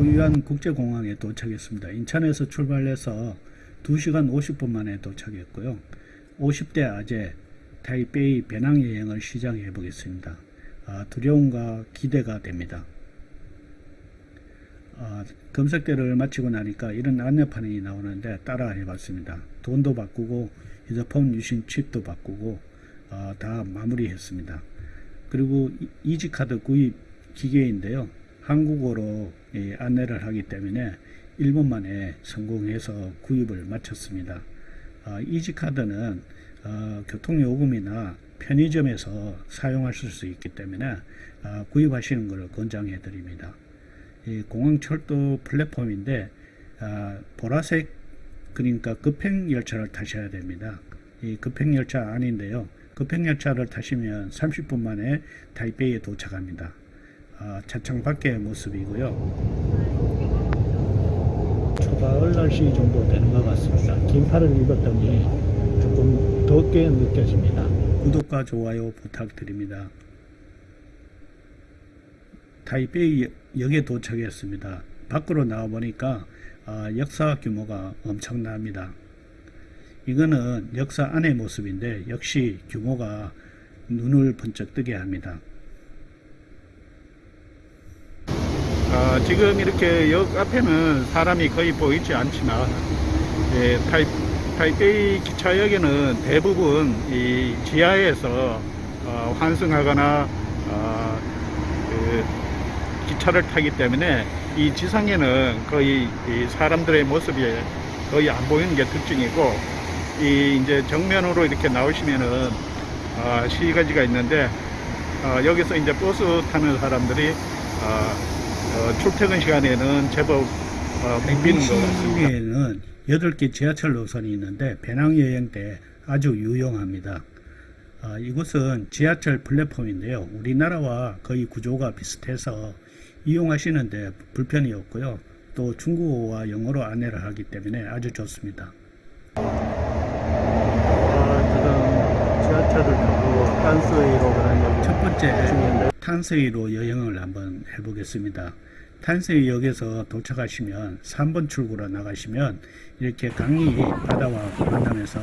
타오유안 국제공항에 도착했습니다. 인천에서 출발해서 2시간 50분 만에 도착했고요. 50대 아재 타이베이 배낭여행을 시작해 보겠습니다. 아, 두려움과 기대가 됩니다. 아, 검색대를 마치고 나니까 이런 안내판이 나오는데 따라 해봤습니다. 돈도 바꾸고 휴대폰 유심 칩도 바꾸고 어, 다 마무리했습니다. 그리고 이지카드 구입 기계인데요. 한국어로 예, 안내를 하기 때문에 1분 만에 성공해서 구입을 마쳤습니다. 어, 이지카드는 어, 교통요금이나 편의점에서 사용하실 수 있기 때문에 어, 구입하시는 것을 권장해 드립니다. 공항철도 플랫폼인데 아, 보라색 그러니까 급행열차를 타셔야 됩니다. 이 급행열차 아닌데요. 급행열차를 타시면 30분 만에 타이베이에 도착합니다. 아, 차창 밖의 모습이고요. 초가을 날씨 정도 되는 것 같습니다. 긴팔을 입었더니 조금 덥게 느껴집니다. 구독과 좋아요 부탁드립니다. 타이베이 역에 도착했습니다. 밖으로 나와 보니까 어, 역사 규모가 엄청납니다. 이거는 역사 안의 모습인데 역시 규모가 눈을 번쩍 뜨게 합니다. 아, 지금 이렇게 역 앞에는 사람이 거의 보이지 않지만 예, 타이, 타이베이 기차역에는 대부분 이 지하에서 어, 환승하거나 어, 그 기차를 타기 때문에 이 지상에는 거의 사람들의 모습이 거의 안 보이는 게 특징이고 이 이제 정면으로 이렇게 나오시면은 어, 시가지가 있는데 어, 여기서 이제 버스 타는 사람들이 어, 어 출퇴근 시간에는 제법 어, 붐비는 것 같습니다. 에는 8개 지하철 노선이 있는데 배낭여행 때 아주 유용합니다. 어, 이곳은 지하철 플랫폼인데요. 우리나라와 거의 구조가 비슷해서 이용하시는데 불편이 없고요. 또 중국어와 영어로 안내를 하기 때문에 아주 좋습니다. 아, 지금 지하철을 타고 탄스웨이로 가는 첫 번째 탄스웨이로 여행을 한번 해보겠습니다. 탄스웨이역에서 도착하시면 3번 출구로 나가시면 이렇게 강이 바다와 만나면서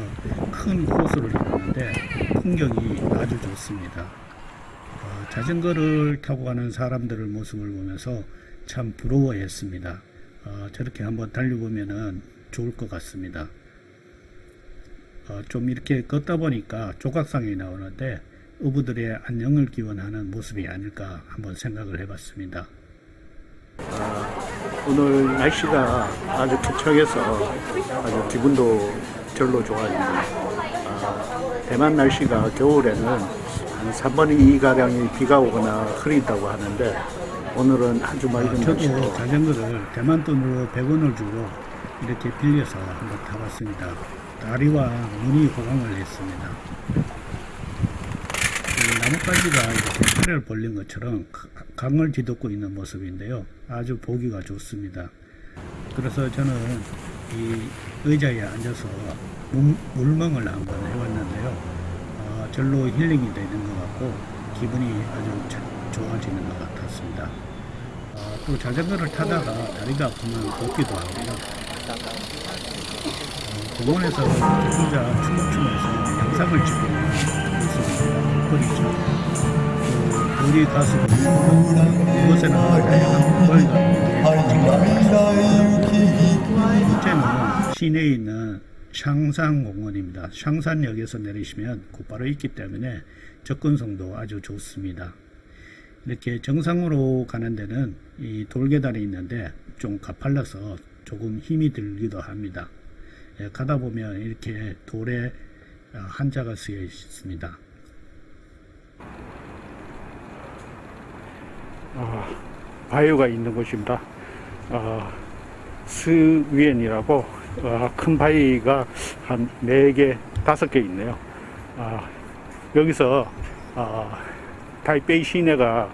큰 호수를 이루는데 풍경이 아주 좋습니다. 자전거를 타고 가는 사람들의 모습을 보면서 참 부러워했습니다. 어, 저렇게 한번 달려보면 좋을 것 같습니다. 어, 좀 이렇게 걷다 보니까 조각상이 나오는데 어부들의 안녕을 기원하는 모습이 아닐까 한번 생각을 해봤습니다. 어, 오늘 날씨가 아주 쾌척해서 아주 기분도 절로 좋아집니다. 아, 대만 날씨가 겨울에는 한 3분의 2가량이 비가 오거나 흐린다고 하는데 오늘은 아주 맑은 날씨고 자전거를 대만 돈으로 100원을 주고 이렇게 빌려서 한번 타봤습니다. 다리와 눈이 호강을 했습니다. 나뭇가지가 이렇게 팔을 벌린 것처럼 강을 뒤덮고 있는 모습인데요. 아주 보기가 좋습니다. 그래서 저는 이 의자에 앉아서 물멍을 한번 해봤는데요. 절로 힐링이 되는 것 같고 기분이 아주 좋아지는 것 같았습니다. 어, 또 자전거를 타다가 다리가 아프면 걷기도 하고요. 어, 공원에서 혼자 춤을 추면서 영상을 찍고 있습니다. 그렇죠. 그 우리 가수들 이곳에는 다양한 공간과 번째는 시내에 있는 샹산공원입니다. 샹산역에서 내리시면 곧바로 있기 때문에 접근성도 아주 좋습니다. 이렇게 정상으로 가는 데는 이 돌계단이 있는데 좀 가팔라서 조금 힘이 들기도 합니다. 예, 가다 보면 이렇게 돌에 어, 한자가 쓰여 있습니다. 아, 바위가 있는 곳입니다. 아, 스위엔이라고 어, 큰 바위가 한 4개, 5개 있네요. 아, 여기서 어, 타이베이 시내가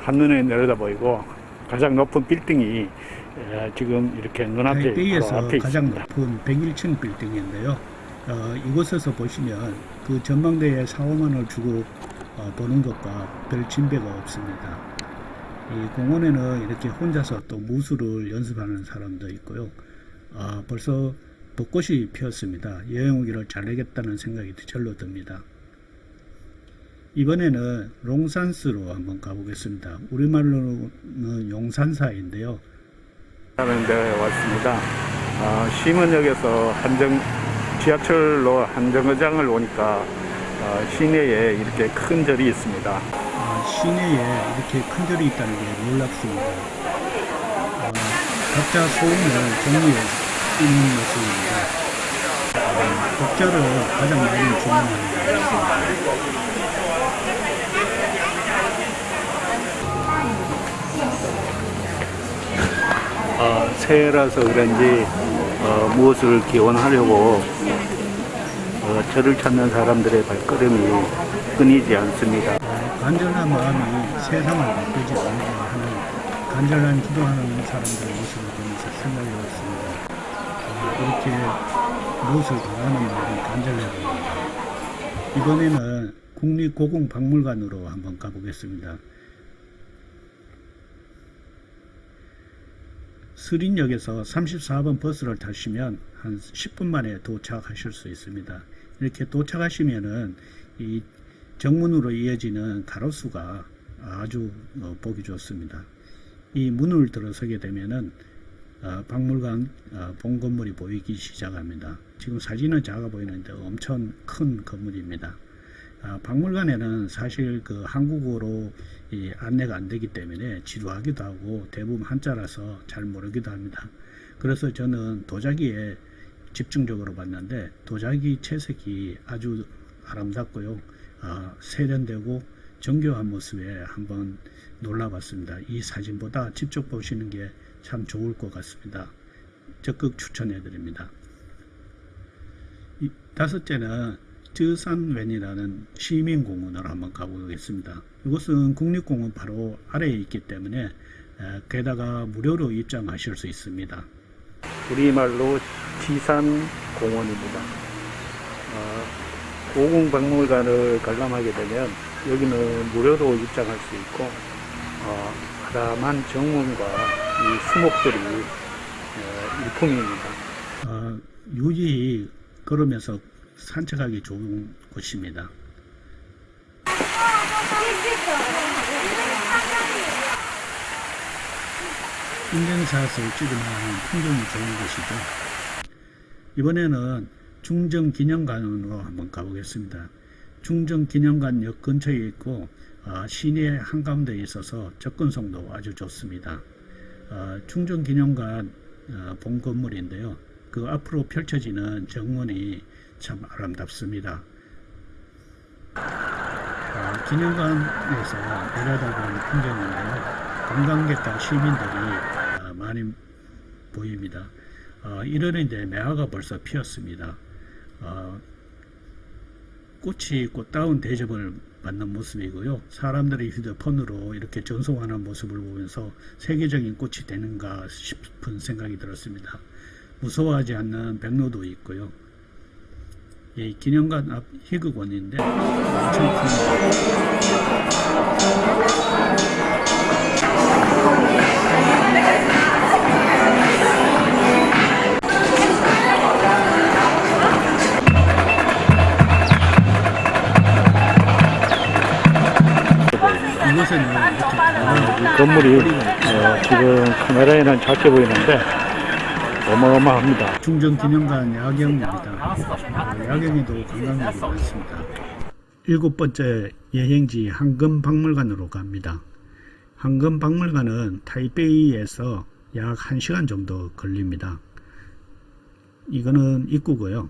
한눈에 내려다 보이고 가장 높은 빌딩이 에, 지금 이렇게 눈앞에 타이베이에서 앞에 가장 있습니다. 높은 101층 빌딩인데요. 어, 이곳에서 보시면 그 전망대에 4, 5만원을 주고 어, 보는 것과 별 진배가 없습니다. 이 공원에는 이렇게 혼자서 또 무술을 연습하는 사람도 있고요. 아, 벌써 벚꽃이 피었습니다. 여행 오기를 잘하겠다는 생각이 절로 듭니다. 이번에는 롱산스로 한번 가보겠습니다. 우리말로는 용산사인데요. 하는 데 왔습니다. 아, 심원역에서 한정 지하철로 한정거장을 오니까 아, 시내에 이렇게 큰 절이 있습니다. 아, 시내에 이렇게 큰 절이 있다는 게 놀랍습니다. 아, 각자 소음을 정리해 있는 모습입니다. 아, 독자를 가장 많이 주문하는 것 같습니다. 어, 새해라서 그런지 어, 무엇을 기원하려고 어, 저를 찾는 사람들의 발걸음이 끊이지 않습니다. 간절한 마음이 세상을 바꾸지 않게 하는 간절한 기도하는 사람들의 모습을 보면서 생각해 봤습니다. 어, 이렇게 무엇을 바라는 마음이 간절해 보입니다. 이번에는 국립고궁박물관으로 한번 가보겠습니다. 수린역에서 34번 버스를 타시면 한 10분 만에 도착하실 수 있습니다. 이렇게 도착하시면은 이 정문으로 이어지는 가로수가 아주 어, 보기 좋습니다. 이 문을 들어서게 되면은 어, 박물관 어, 본 건물이 보이기 시작합니다. 지금 사진은 작아 보이는데 엄청 큰 건물입니다. 아, 박물관에는 사실 그 한국어로 이 안내가 안 되기 때문에 지루하기도 하고 대부분 한자라서 잘 모르기도 합니다. 그래서 저는 도자기에 집중적으로 봤는데 도자기 채색이 아주 아름답고요. 아, 세련되고 정교한 모습에 한번 놀라봤습니다. 이 사진보다 직접 보시는 게 참 좋을 것 같습니다. 적극 추천해 드립니다. 이, 다섯째는 저산웬이라는 시민공원으로 한번 가보겠습니다. 이곳은 국립공원 바로 아래에 있기 때문에 에, 게다가 무료로 입장하실 수 있습니다. 우리말로 지산공원입니다. 어, 고궁박물관을 관람하게 되면 여기는 무료로 입장할 수 있고 어, 아담한 정문과 이 수목들이 어, 일품입니다. 어, 유지 걸으면서 산책하기 좋은 곳입니다. 인증샷을 찍으면 풍경이 좋은 곳이죠. 이번에는 중정기념관으로 한번 가보겠습니다. 중정기념관 역 근처에 있고 어, 시내 한가운데에 있어서 접근성도 아주 좋습니다. 어, 중정기념관 어, 본 건물인데요. 그 앞으로 펼쳐지는 정문이 참 아름답습니다. 어, 기념관에서 내려다보는 풍경인데요. 관광객과 시민들이 어, 많이 보입니다. 어, 이러는데 매화가 벌써 피었습니다. 어, 꽃이 꽃다운 대접을 받는 모습이고요. 사람들이 휴대폰으로 이렇게 전송하는 모습을 보면서 세계적인 꽃이 되는가 싶은 생각이 들었습니다. 무서워하지 않는 백로도 있고요. 이 기념관 앞 희극원인데 엄청 큽니다. 이곳에는 이렇게 건물이 어, 지금 카메라에는 작게 보이는데 어마어마합니다. 중정기념관 야경입니다. 어, 야경에도 관광객이 많습니다. 일곱 번째 여행지 황금박물관으로 갑니다. 황금박물관은 타이베이에서 약 1시간 정도 걸립니다. 이거는 입구고요.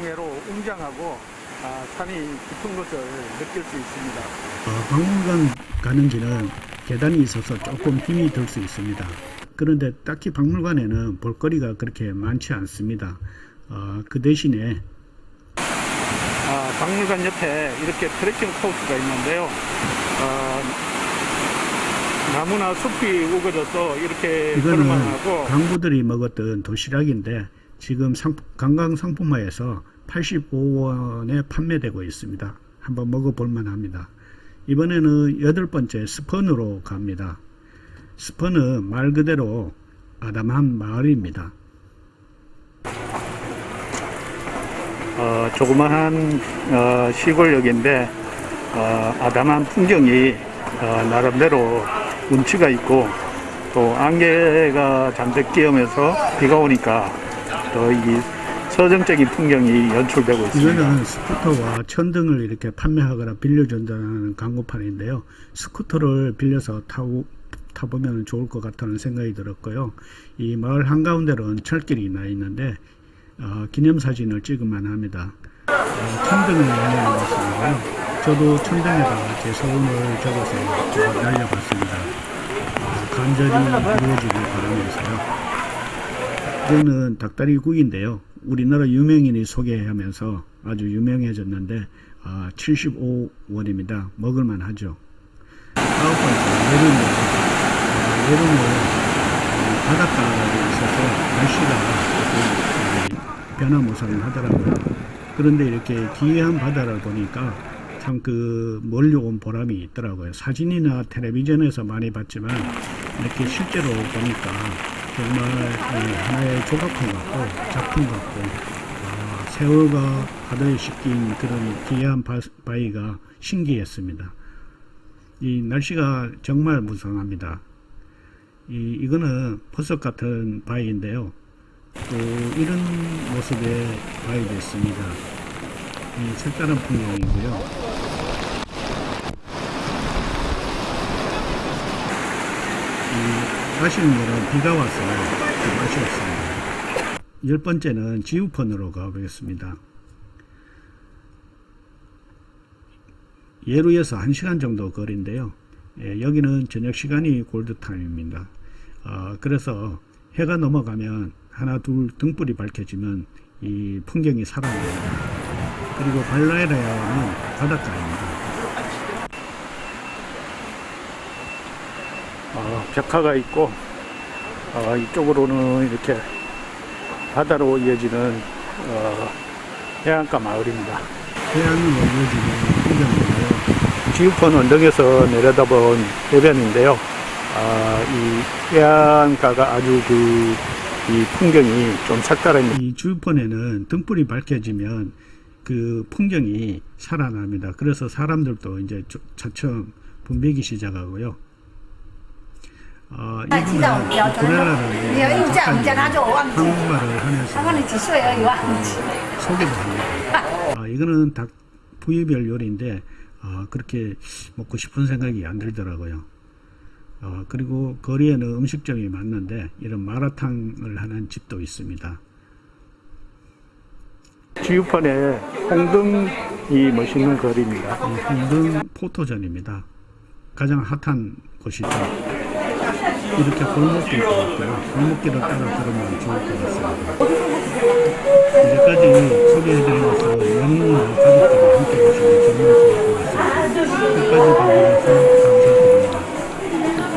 외로 웅장하고 아, 산이 깊은 것을 느낄 수 있습니다. 어, 박물관 가는 길은 계단이 있어서 조금 힘이 들 수 있습니다. 그런데 딱히 박물관에는 볼거리가 그렇게 많지 않습니다. 어, 그 대신에 아, 박물관 옆에 이렇게 트레킹 코스가 있는데요. 어, 나무나 숲이 우거져서 이렇게 이거는 걸을만하고 강부들이 먹었던 도시락인데 지금 상, 관광 상품화에서 85원에 판매되고 있습니다. 한번 먹어볼 만합니다. 이번에는 여덟 번째 스펀으로 갑니다. 스펀은 말 그대로 아담한 마을입니다. 어, 조그마한 어, 시골역인데 어, 아담한 풍경이 어, 나름대로 운치가 있고 또 안개가 잔뜩 끼어면서 비가 오니까 더이 서정적인 풍경이 연출되고 있습니다. 이거는 스쿠터와 천등을 이렇게 판매하거나 빌려준다는 광고판인데요. 스쿠터를 빌려서 타고 타보면 좋을 것 같다는 생각이 들었고요. 이 마을 한가운데로는 철길이 나 있는데 어, 기념사진을 찍을만 합니다. 어, 천등을 모습이고요. 저도 천등에다가 제 소원을 적어서 쭉 날려봤습니다. 어, 간절히 이루어지길 바라면서요. 이거는 닭다리국인데요. 우리나라 유명인이 소개하면서 아주 유명해졌는데 아, 75원입니다. 먹을만 하죠. 아홉 번째. 아, 여름은 어, 바닷가에 있어서 날씨가 변화무쌍 하더라고요. 그런데 이렇게 기이한 바다를 보니까 참 그 멀리 온 보람이 있더라고요. 사진이나 텔레비전에서 많이 봤지만 이렇게 실제로 보니까 정말 이 하나의 조각품 같고 작품 같고 아, 세월과 바다에 씻긴 그런 기이한 바, 바위가 신기했습니다. 이 날씨가 정말 무성합니다. 이, 이거는 버섯 같은 바위인데요. 또 이런 모습의 바위도 있습니다. 이 색다른 풍경이고요. 이 아쉬운 거는 비가 와서 좀 아쉬웠습니다. 열 번째는 지우펀으로 가보겠습니다. 예루에서 1시간 정도 거리인데요. 예, 여기는 저녁 시간이 골드타임입니다. 어, 그래서 해가 넘어가면 하나 둘 등불이 밝혀지면 이 풍경이 살아납니다. 그리고 발라에라야는 바닷가입니다. 어, 벽화가 있고 어, 이쪽으로는 이렇게 바다로 이어지는 어, 해안가 마을입니다. 해안으로 이어지는 풍경이고요. 지우펀 언덕에서 내려다본 해변인데요. 아, 이 해안가가 아주 그 이 풍경이 좀 색다릅니다. 이 주변에는 등불이 밝혀지면 그 풍경이 살아납니다. 그래서 사람들도 이제 차츰 분배기 시작하고요. 어, 이분은 브레라는 한국말을 하면서 아, 소개도 합니다. 아, 이거는 닭 부위별 요리인데 아, 그렇게 먹고 싶은 생각이 안 들더라고요. 어, 그리고 거리에는 음식점이 많는데 이런 마라탕을 하는 집도 있습니다. 지우판에 홍등이 멋있는 거리입니다. 홍등 포토전입니다. 가장 핫한 곳이죠. 이렇게 골목길이 있고요. 골목길을 따라 걸으면 좋을 것 같습니다. 이제까지 소개해드리면서 연인이나 가족들과 함께 보시면 정말 좋을 것 같습니다. 끝까지 봐주셔서